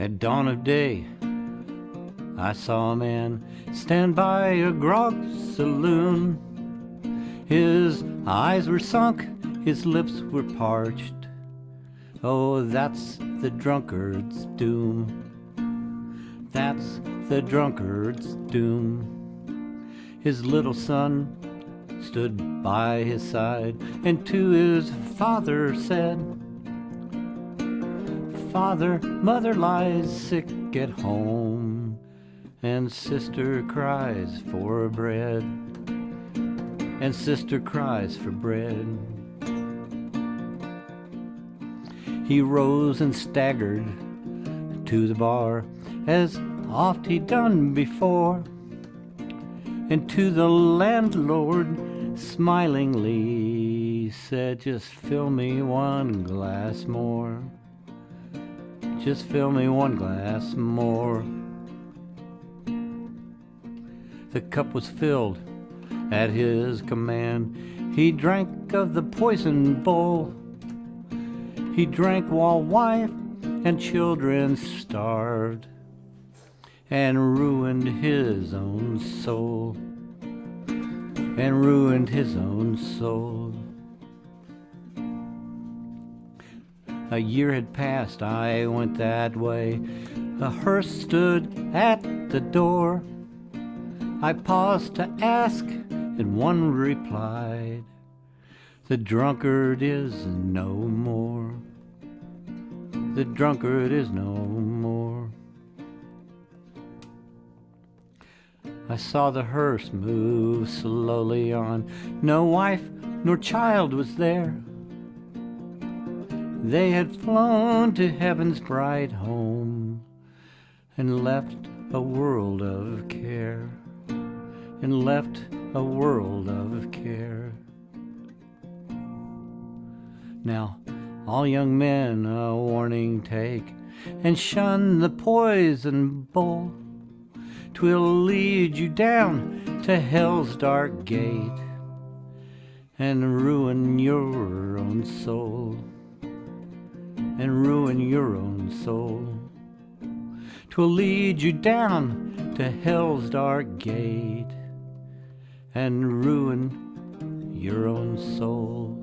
At dawn of day, I saw a man stand by a grog saloon. His eyes were sunk, his lips were parched. Oh, that's the drunkard's doom. That's the drunkard's doom. His little son stood by his side and to his father said, Father, mother lies sick at home, and sister cries for bread, and sister cries for bread. He rose and staggered to the bar, as oft he'd done before, and to the landlord smilingly said, Just fill me one glass more. Just fill me one glass more. The cup was filled at his command. He drank of the poison bowl. He drank while wife and children starved and ruined his own soul. And ruined his own soul. A year had passed, I went that way. A hearse stood at the door. I paused to ask, and one replied, The drunkard is no more. The drunkard is no more. I saw the hearse move slowly on. No wife nor child was there. They had flown to heaven's bright home and left a world of care, and left a world of care. Now, all young men a warning take and shun the poison bowl. 'Twill lead you down to hell's dark gate and ruin your own soul. And ruin your own soul. 'Twill lead you down to hell's dark gate and ruin your own soul.